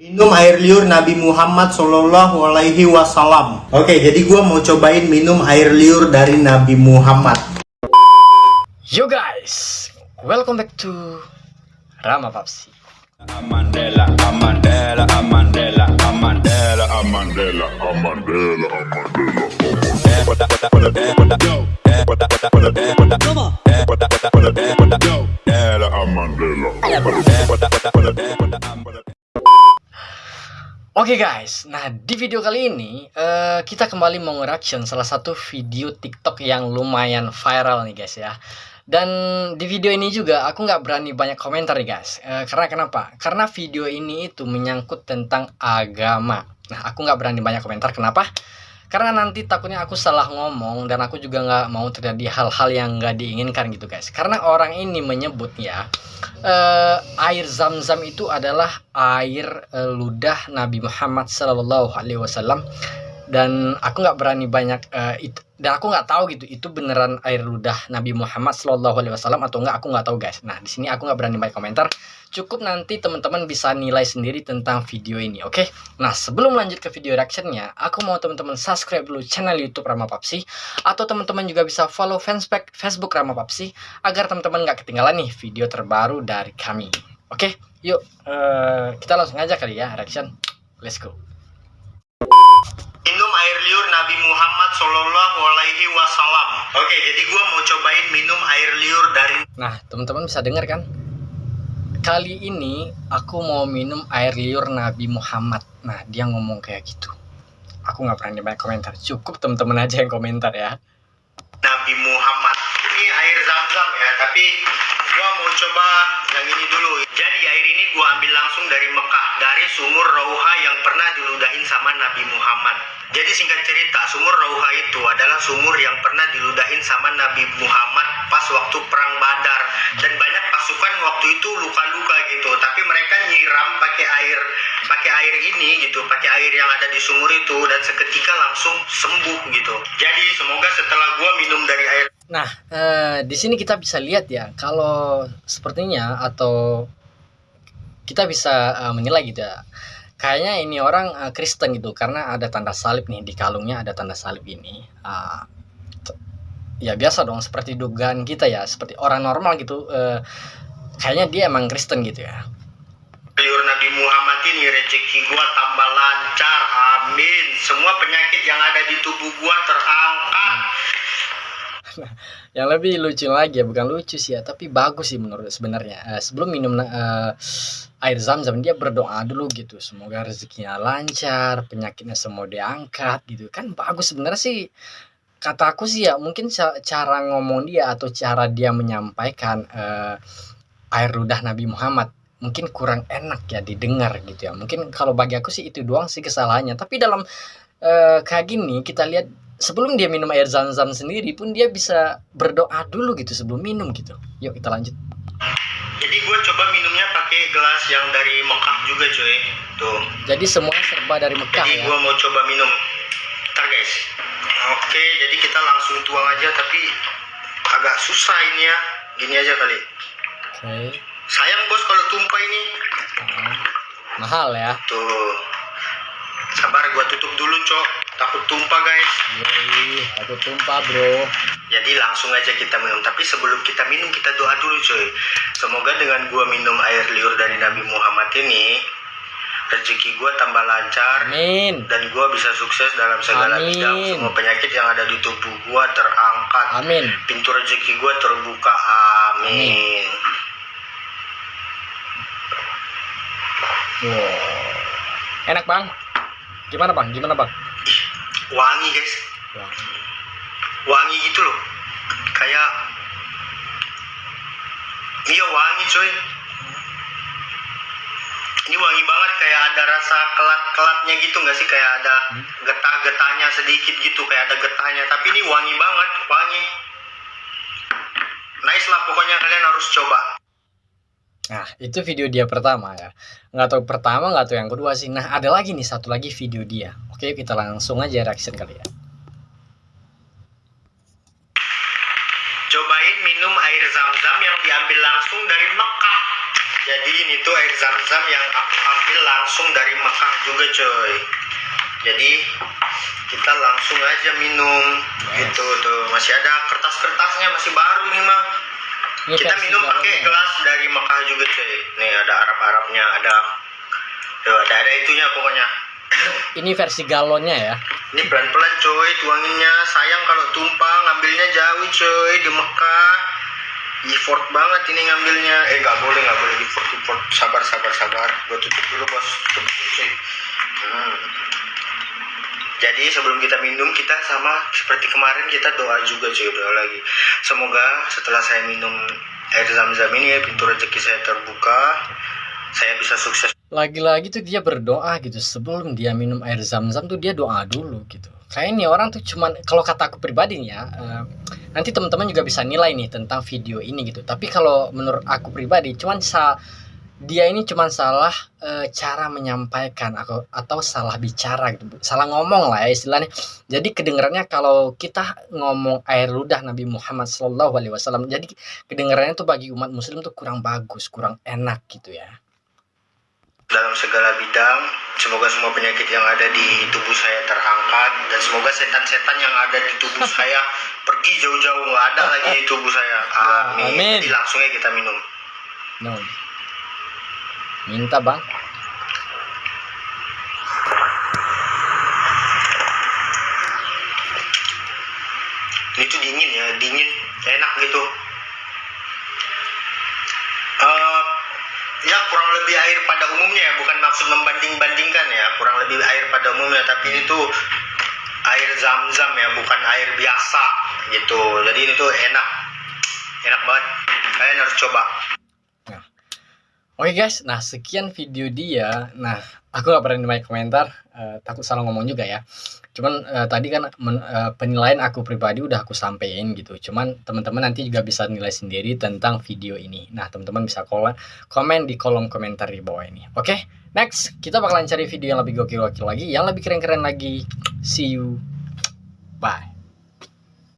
Minum air liur Nabi Muhammad Shallallahu Alaihi Wasallam. Oke, jadi gua mau cobain minum air liur dari Nabi Muhammad. Yo guys, welcome back to Rama Papsi. Amandela, Amandela, Amandela, Amandela, Amandela, Amandela, Amandela. Oke guys, nah di video kali ini uh, kita kembali mau salah satu video TikTok yang lumayan viral nih guys ya. Dan di video ini juga aku nggak berani banyak komentar nih guys. Uh, karena kenapa? Karena video ini itu menyangkut tentang agama. Nah aku nggak berani banyak komentar. Kenapa? karena nanti takutnya aku salah ngomong dan aku juga nggak mau terjadi hal-hal yang nggak diinginkan gitu guys karena orang ini menyebut ya uh, air zam-zam itu adalah air uh, ludah Nabi Muhammad Wasallam dan aku nggak berani banyak uh, itu dan aku nggak tahu gitu itu beneran air ludah Nabi Muhammad Shallallahu Alaihi Wasallam atau enggak aku nggak tahu guys. Nah di sini aku nggak berani banyak komentar. Cukup nanti teman-teman bisa nilai sendiri tentang video ini oke? Okay? nah sebelum lanjut ke video reactionnya aku mau teman-teman subscribe dulu channel YouTube Rama Papsi. Atau teman-teman juga bisa follow fanspage Facebook Rama Papsi agar teman-teman nggak ketinggalan nih video terbaru dari kami. Oke? Okay? yuk uh, kita langsung aja kali ya reaction. Let's go air liur Nabi Muhammad Shallallahu Alaihi Wasallam. Oke, jadi gua mau cobain minum air liur dari. Nah, teman-teman bisa dengar kan? Kali ini aku mau minum air liur Nabi Muhammad. Nah, dia ngomong kayak gitu. Aku nggak pernah banyak komentar. Cukup teman-teman aja yang komentar ya. Nabi Muhammad. Ini air zam-zam ya, tapi gua mau coba yang ini dulu. Gua ambil langsung dari Mekah, dari sumur Rauha yang pernah diludahin sama Nabi Muhammad. Jadi singkat cerita, sumur Rauha itu adalah sumur yang pernah diludahin sama Nabi Muhammad pas waktu perang Badar dan banyak pasukan waktu itu luka-luka gitu. Tapi mereka nyiram pakai air pakai air ini gitu, pakai air yang ada di sumur itu dan seketika langsung sembuh gitu. Jadi semoga setelah gua minum dari air Nah, eh, di sini kita bisa lihat ya, kalau sepertinya atau kita bisa uh, menilai gitu ya. Kayaknya ini orang uh, Kristen gitu karena ada tanda salib nih di kalungnya ada tanda salib ini. Uh, ya biasa dong seperti dugaan kita ya seperti orang normal gitu uh, kayaknya dia emang Kristen gitu ya. Liur Nabi Muhammad ini rezeki gua tambah lancar amin. Semua penyakit yang ada di tubuh gua terangkat. Yang lebih lucu lagi ya bukan lucu sih ya tapi bagus sih menurut sebenarnya. Uh, sebelum minum uh, air zam-zam dia berdoa dulu gitu semoga rezekinya lancar penyakitnya semua diangkat gitu kan bagus sebenarnya sih kata aku sih ya mungkin cara ngomong dia atau cara dia menyampaikan uh, air ludah Nabi Muhammad mungkin kurang enak ya didengar gitu ya mungkin kalau bagi aku sih itu doang sih kesalahannya tapi dalam uh, kayak gini kita lihat sebelum dia minum air zam-zam sendiri pun dia bisa berdoa dulu gitu sebelum minum gitu. Yuk kita lanjut. Jadi gue coba minumnya pakai gelas yang dari Mekah juga cuy. Tuh. Jadi semuanya serba dari Mekah jadi ya. gue mau coba minum. Ntar guys. Oke, jadi kita langsung tuang aja tapi agak susah ini ya. Gini aja kali. Oke. Sayang bos kalau tumpah ini. Nah, mahal ya. Tuh. Sabar gue tutup dulu cok. Takut tumpah guys. Yoi, aku tumpah bro. Jadi langsung aja kita minum. Tapi sebelum kita minum kita doa dulu coy. Semoga dengan gua minum air liur dari Nabi Muhammad ini rezeki gua tambah lancar. Amin. Dan gua bisa sukses dalam segala Amin. bidang. Semua penyakit yang ada di tubuh gua terangkat. Amin. Pintu rezeki gua terbuka. Amin. Wow. Enak bang. Gimana bang? Gimana bang? Wangi guys. Wangi. Wangi gitu loh. Kayak Iya wangi coy. Ini wangi banget kayak ada rasa kelat-kelatnya gitu nggak sih kayak ada Hmm. getah-getahnya sedikit gitu kayak ada getahnya tapi ini wangi banget wangi. Nice lah pokoknya kalian harus coba. Nah, itu video dia pertama ya. Nggak tahu pertama, nggak tahu yang kedua sih. Nah, ada lagi nih satu lagi video dia. Oke, kita langsung aja reaction kali ya. Cobain minum air zam-zam yang diambil langsung dari Mekah. Jadi ini tuh air zam-zam yang aku ambil langsung dari Mekah juga coy jadi kita langsung aja minum Yes. gitu tuh masih ada kertas-kertasnya masih baru nih mah Ini kita versi minum pakai gelas dari Mekah juga coy nih ada Arab-Arabnya ada tuh ada ada itunya pokoknya. Ini versi galonnya ya. ini pelan-pelan coy tuanginnya. Sayang kalau tumpah ngambilnya jauh coy di Mekah. Effort banget ini ngambilnya. Eh nggak boleh nggak boleh effort effort. Sabar sabar sabar. Gua tutup dulu bos. Tutup dulu coy hmm. Jadi sebelum kita minum kita sama seperti kemarin kita doa juga coy doa lagi semoga setelah saya minum air zam-zam ini ya pintu rezeki saya terbuka saya bisa sukses Lagi-lagi tuh dia berdoa gitu sebelum dia minum air zam-zam tuh dia doa dulu gitu. Kayak ini orang tuh cuman kalau kata aku pribadi nih ya, eh, nanti teman-teman juga bisa nilai nih tentang video ini gitu. Tapi kalau menurut aku pribadi cuman sa dia ini cuman salah eh, cara menyampaikan atau atau salah bicara gitu. Salah ngomong lah ya istilahnya. Jadi kedengarannya kalau kita ngomong air ludah Nabi Muhammad Shallallahu alaihi wasallam jadi kedengarannya tuh bagi umat muslim tuh kurang bagus, kurang enak gitu ya. dalam segala bidang. Semoga semua penyakit yang ada di tubuh saya terangkat dan semoga setan-setan yang ada di tubuh saya pergi jauh-jauh nggak ada lagi di tubuh saya. Amin. amin. Jadi langsung aja kita minum. No. Minta bang. Ini tuh dingin ya, dingin, enak gitu. Eh, ya kurang lebih air pada umumnya ya, bukan maksud membanding-bandingkan ya, kurang lebih air pada umumnya, tapi ini tuh air zam-zam ya, bukan air biasa gitu. Jadi ini tuh enak, enak banget. Kalian harus coba. Oke guys, nah sekian video dia. Nah, aku gak berani banyak komentar, eh, takut salah ngomong juga ya. Cuman eh, tadi kan men- eh, penilaian aku pribadi udah aku sampein gitu. Cuman teman-teman nanti juga bisa nilai sendiri tentang video ini. Nah, teman-teman bisa komen di kolom komentar di bawah ini. Oke, next kita bakalan cari video yang lebih gokil-gokil lagi, yang lebih keren-keren lagi. See you. Bye.